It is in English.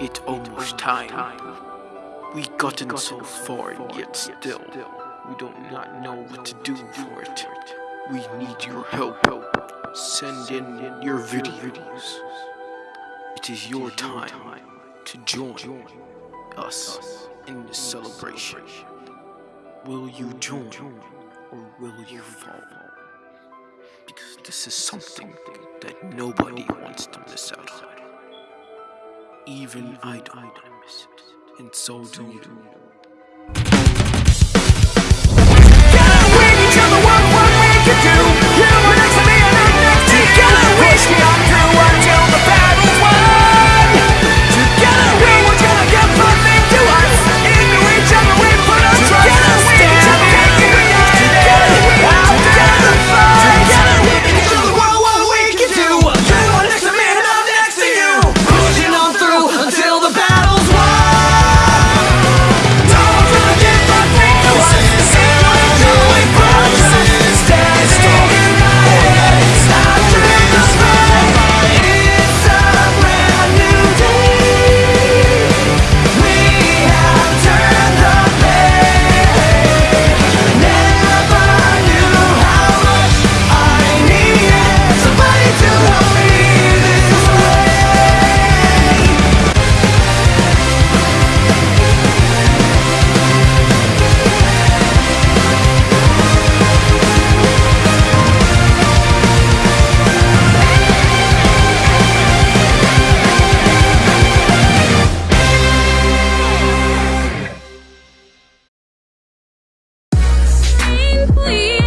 It's almost time. We gotten so far, yet still, we do not know what to do for it. We need your help. Send in your videos. It is your time to join us in this celebration. Will you join or will you fall? Because this is something that nobody wants to miss out on. Even I don't miss it, and so do you. please.